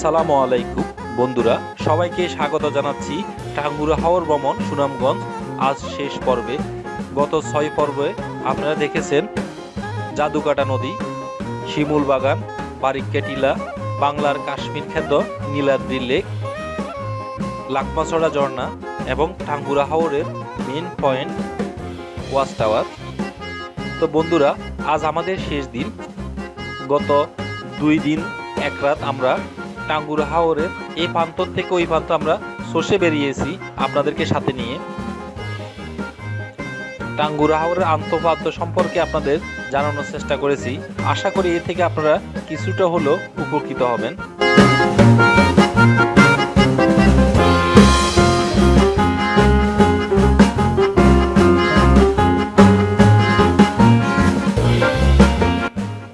আসসালামু আলাইকুম, বন্ধুরা। সবাইকে স্বাগত জানাচ্ছি টাঙ্গুরা হাওর ভ্রমণ, সুনামগঞ্জ। আজ শেষ পর্বে, গত ছয় পর্বে আপনারা দেখেছেন জাদুকাটা নদী, শিমুল বাগান বারিক্কা বাংলার কাশ্মীর খ্যাত নীলাদ্রি লেক, লাকমাছড়া ঝর্ণা এবং টাঙ্গুরা হাওরের মেন পয়েন্ট ওয়াচ টাওয়ার তো বন্ধুরা, আজ আমাদের শেষ দিন। গত দুই দিন, এক রাত আমরা টাঙ্গুর হাওরের এই প্রান্ত থেকে ওই প্রান্ত আমরা সর্ষে বেরিয়েছি আপনাদেরকে সাথে নিয়ে। টাঙ্গুর হাওরের আন্তঃপাদ্য সম্পর্কে আপনাদের জানানোর চেষ্টা করেছি। আশা করি এ থেকে আপনারা কিছুটা হলেও উপকৃত হবেন।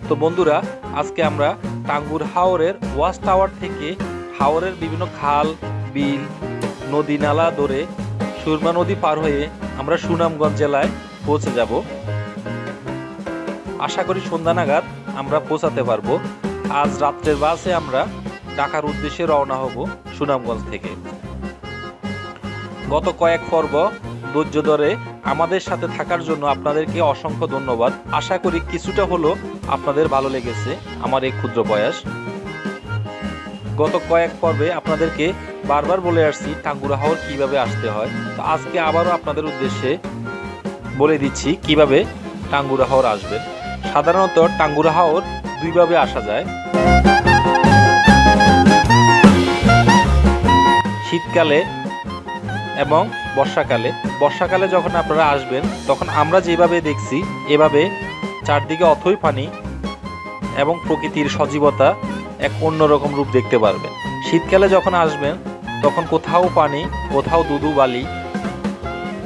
তো বন্ধুরা, আজকে আমরা টাঙ্গুর হাওরের ওয়াচ টাওয়ার থেকে হাওরের বিভিন্ন খাল, বিল, নদী নালা ধরে সুরমা নদী পার হয়ে আমরা সুনামগঞ্জ জেলায় পৌঁছে যাব। আশা করি সন্ধ্যা নাগাদ আমরা পৌঁছাতে পারব। আজ রাত্রের বাসে আমরা ঢাকার উদ্দেশ্যে রওনা হব সুনামগঞ্জ থেকে। গত কয়েক পর্ব ধৈর্য ধরে আমাদের সাথে থাকার জন্য আপনাদেরকে অসংখ্য ধন্যবাদ। আশা করি কিছুটা হলো আপনাদের ভালো লেগেছে আমার এই ক্ষুদ্র প্রয়াস। গত কয়েক পর্বে আপনাদেরকে বারবার বলে আসছি, টাঙ্গুরা হাওর কীভাবে আসতে হয়? তো আজকে আবারও আপনাদের উদ্দেশ্যে বলে দিচ্ছি, কীভাবে টাঙ্গুরা হাওর আসবেন সাধারণত টাঙ্গুরা হাওর দুইভাবে আসা যায়। শীতকালে এবং বর্ষাকালে। বর্ষাকালে যখন আপনারা আসবেন, তখন আমরা যেভাবে দেখছি, এভাবে চারদিকে অথই পানি এবং প্রকৃতির সজীবতা এক অন্যরকম রূপ দেখতে পারবেন। শীতকালে যখন আসবেন, তখন কোথাও পানি, কোথাও দুধু বালি,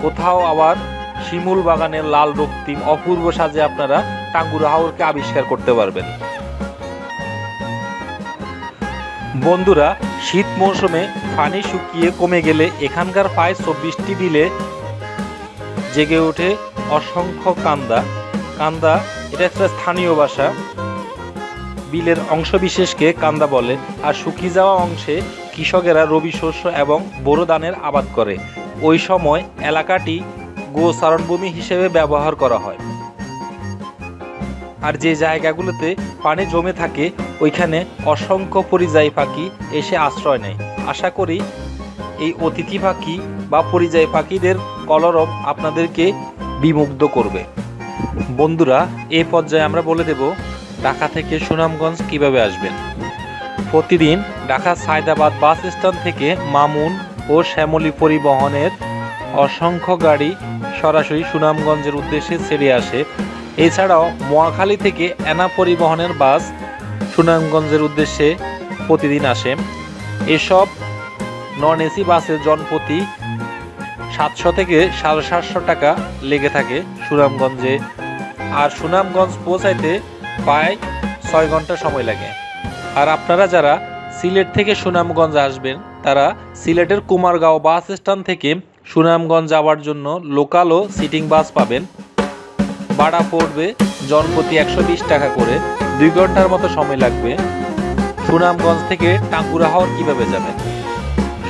কোথাও আবার শিমুল বাগানের লাল রক্তিম অপূর্ব সাজে আপনারা টাঙ্গুরা হাওরকে আবিষ্কার করতে পারবেন। বন্ধুরা, শীত মৌসুমে পানি শুকিয়ে কমে গেলে এখানকার প্রায় চব্বিশটি বিলে জেগে ওঠে অসংখ্য কান্দা। কান্দা, এটা একটা স্থানীয় ভাষা। বিলের অংশবিশেষকে কান্দা বলে। আর শুকিয়ে যাওয়া অংশে কৃষকেরা রবি শস্য এবং বোরো ধানের আবাদ করে। ওই সময় এলাকাটি গোচারণভূমি হিসেবে ব্যবহার করা হয়। আর যে জায়গাগুলোতে পানি জমে থাকে ওইখানে অসংখ্য পরিযায়ী পাখি এসে আশ্রয় নেয়। আশা করি এই অতিথি পাখি বা পরিযায়ী পাখিদের কলরব আপনাদেরকে বিমুগ্ধ করবে। বন্ধুরা, এ পর্যায়ে আমরা বলে দেব, ঢাকা থেকে সুনামগঞ্জ কীভাবে আসবেন? প্রতিদিন ঢাকা সায়দাবাদ বাস স্ট্যান্ড থেকে মামুন ও শ্যামলী পরিবহনের অসংখ্য গাড়ি সরাসরি সুনামগঞ্জের উদ্দেশ্যে ছেড়ে আসে। এছাড়াও মোয়াখালী থেকে এনা পরিবহনের বাস সুনামগঞ্জের উদ্দেশ্যে প্রতিদিন আসে। এসব নন এসি বাসের জনপ্রতি সাতশো থেকে সাড়ে সাতশো টাকা লেগে থাকে সুনামগঞ্জে। আর সুনামগঞ্জ পৌঁছাইতে প্রায় ছয় ঘণ্টা সময় লাগে। আর আপনারা যারা সিলেট থেকে সুনামগঞ্জ আসবেন, তারা সিলেটের কুমারগাঁও বাস স্ট্যান্ড থেকে সুনামগঞ্জ যাওয়ার জন্য লোকাল ও সিটিং বাস পাবেন। ভাড়া পড়বে জনপ্রতি একশো বিশ টাকা করে। দুই ঘণ্টার মতো সময় লাগবে। সুনামগঞ্জ থেকে টাঙ্গুরা হাওর কীভাবে যাবেন?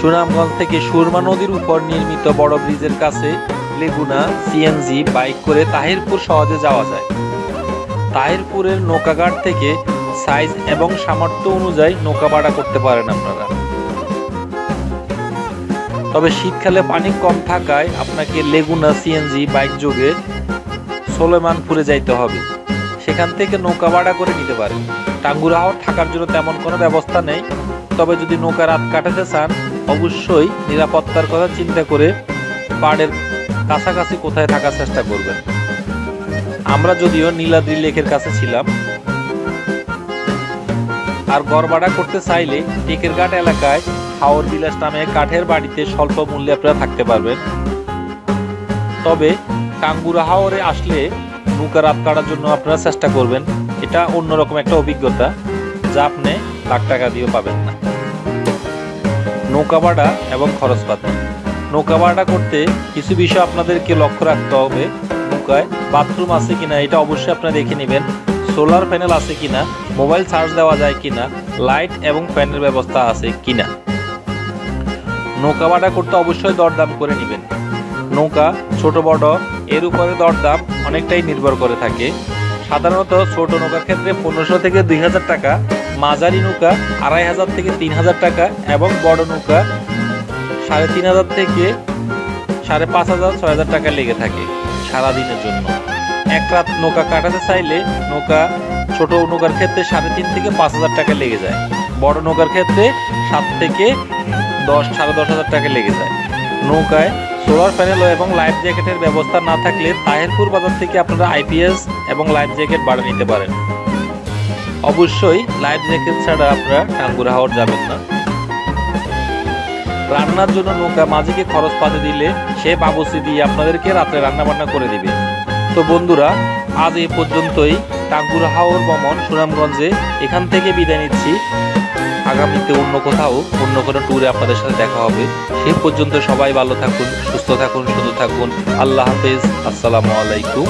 সুনামগঞ্জ থেকে সুরমা নদীর উপর নির্মিত বড় ব্রিজের কাছে লেগুনা সিএনজি বাইক করে তাহিরপুর সহজে যাওয়া যায়। তাহিরপুরের নৌকাঘাট থেকে সাইজ এবং সামর্থ্য অনুযায়ী নৌকা ভাড়া করতে পারেন আপনারা। তবে শীতকালে পানি কম থাকায় আপনাকে লেগুনা সিএনজি বাইক যোগে সোলেমানপুরে যাইতে হবে। সেখান থেকে নৌকা ভাড়া করে নিতে পারে। টাঙ্গুরা হাওর থাকার জন্য তেমন কোনো ব্যবস্থা নেই। তবে যদি নৌকা রাত কাটাতে চান, অবশ্যই নিরাপত্তার কথা চিন্তা করে পাড়ের কাছাকাছি কোথায় থাকার চেষ্টা করবেন। আমরা যদিও নীলাদ্রি লেকের কাছে ছিলাম। আর ভাড়া করতে চাইলে টেকের ঘাট এলাকায় হাওর বিলাস নামে কাঠের বাড়িতে স্বল্প মূল্যে আপনারা থাকতে পারবেন। তবে টাঙ্গুরা হাওরে আসলে নৌকা রাত কাটার জন্য আপনারা চেষ্টা করবেন। এটা অন্যরকম একটা অভিজ্ঞতা যা আপনি লাখ টাকা দিয়েও পাবেন না। নৌকা ভাড়া এবং খরচপাতি নৌকা ভাড়া করতে কিছু বিষয় আপনাদেরকে লক্ষ্য রাখতে হবে। নৌকায় বাথরুম আছে কিনা এটা অবশ্যই আপনারা দেখে নেবেন। সোলার প্যানেল আছে কিনা, মোবাইল চার্জ দেওয়া যায় কিনা, লাইট এবং ফ্যানের ব্যবস্থা আছে কিনা। নৌকা ভাড়া করতে অবশ্যই দরদাম করে নেবেন। নৌকা, ছোট বড়, এর উপরে দরদাম অনেকটাই নির্ভর করে থাকে। সাধারণত ছোট নৌকার ক্ষেত্রে পনেরোশো থেকে দুই হাজার টাকা, মাঝারি নৌকা আড়াই হাজার থেকে তিন হাজার টাকা এবং বড় নৌকা সাড়ে তিন হাজার থেকে সাড়ে পাঁচ হাজার, ছয় হাজার টাকা লেগে থাকে সারা দিনের জন্য। এক রাত নৌকা কাটাতে চাইলে নৌকা ছোট নৌকার ক্ষেত্রে সাড়ে তিন থেকে পাঁচ হাজার টাকা লেগে যায়। বড় নৌকার ক্ষেত্রে সাত থেকে দশ, সাড়ে দশ হাজার টাকা লেগে যায়। নৌকায় সোলার প্যানেল এবং লাইফ জ্যাকেটের ব্যবস্থা না থাকলে তাহেরপুর বাজার থেকে আপনারা আইপিএস এবং লাইফ জ্যাকেট ভাড়া নিতে পারেন। অবশ্যই লাইফ জ্যাকেট ছাড়া আপনারা টাঙ্গুরা হাওয়ার যাবেন না। রান্নার জন্য নৌকা মাঝিকে খরচ পাতে দিলে সে বাবুসি দিয়ে আপনাদেরকে রাত্রে রান্না বান্না করে দিবে। তো বন্ধুরা, আজ এই পর্যন্তই। টাঙ্গুরা হাওর ভ্রমণ সুনামগঞ্জে এখান থেকে বিদায় নিচ্ছি। আগামীতে অন্য কোথাও, অন্য কোনো ট্যুরে আপনাদের সাথে দেখা হবে। সেই পর্যন্ত সবাই ভালো থাকুন, সুস্থ থাকুন শুধু থাকুন। আল্লাহ হাফেজ। আসসালামু আলাইকুম।